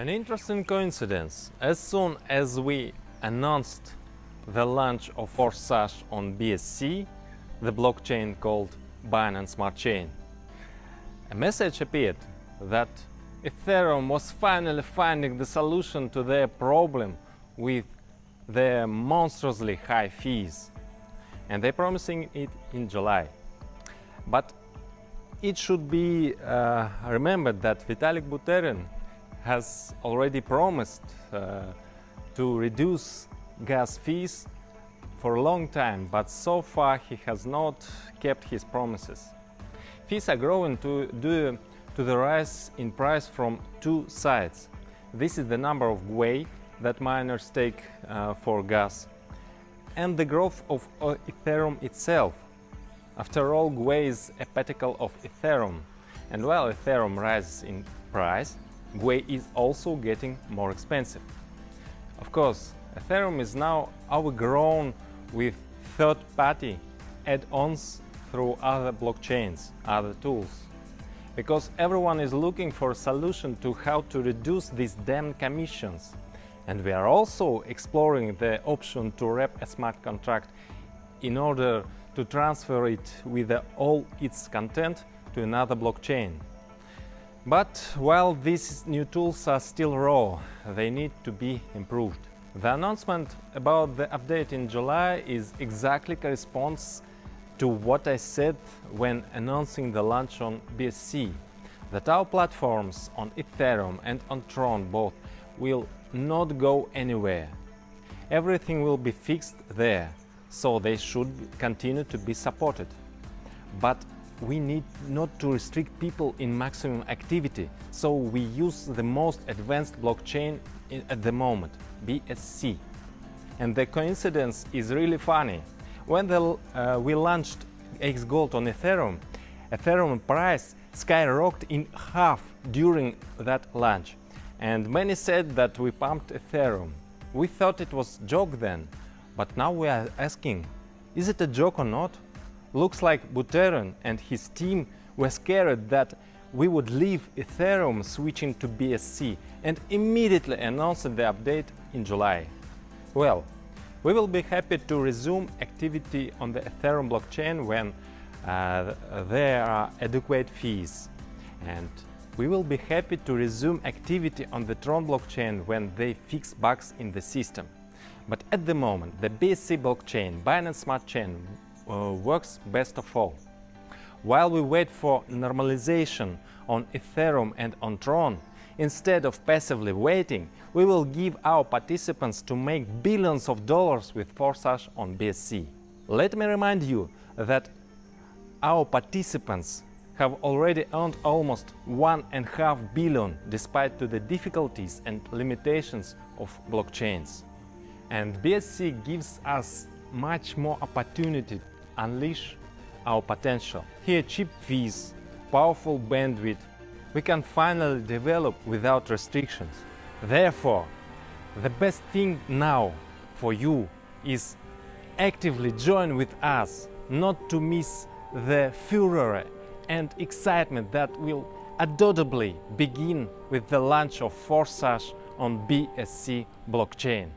An interesting coincidence. As soon as we announced the launch of Forsage on BSC, the blockchain called Binance Smart Chain, a message appeared that Ethereum was finally finding the solution to their problem with their monstrously high fees and they're promising it in July. But it should be uh, remembered that Vitalik Buterin has already promised uh, to reduce gas fees for a long time, but so far he has not kept his promises. Fees are growing to, due to the rise in price from two sides. This is the number of gwei that miners take uh, for gas and the growth of uh, Ethereum itself. After all, gwei is a particle of Ethereum, and while Ethereum rises in price, gwei is also getting more expensive. Of course, Ethereum is now overgrown with third-party add-ons through other blockchains, other tools. Because everyone is looking for a solution to how to reduce these damn commissions. And we are also exploring the option to wrap a smart contract in order to transfer it with all its content to another blockchain. But while these new tools are still raw, they need to be improved. The announcement about the update in July is exactly corresponds to what I said when announcing the launch on BSC, that our platforms on Ethereum and on Tron both will not go anywhere. Everything will be fixed there, so they should continue to be supported. But we need not to restrict people in maximum activity, so we use the most advanced blockchain at the moment, BSC. And the coincidence is really funny. When the, uh, we launched Xgold on Ethereum, Ethereum price skyrocketed in half during that launch. And many said that we pumped Ethereum. We thought it was joke then, but now we are asking, is it a joke or not? Looks like Buterin and his team were scared that we would leave Ethereum switching to BSC and immediately announced the update in July. Well, we will be happy to resume activity on the Ethereum blockchain when uh, there are adequate fees. And we will be happy to resume activity on the Tron blockchain when they fix bugs in the system. But at the moment, the BSC blockchain, Binance Smart Chain, uh, works best of all. While we wait for normalization on Ethereum and on Tron, instead of passively waiting, we will give our participants to make billions of dollars with Forsage on BSC. Let me remind you that our participants have already earned almost one and a half billion despite to the difficulties and limitations of blockchains. And BSC gives us much more opportunity unleash our potential. Here cheap fees, powerful bandwidth, we can finally develop without restrictions. Therefore, the best thing now for you is actively join with us, not to miss the furor and excitement that will undoubtedly begin with the launch of Forsage on BSC blockchain.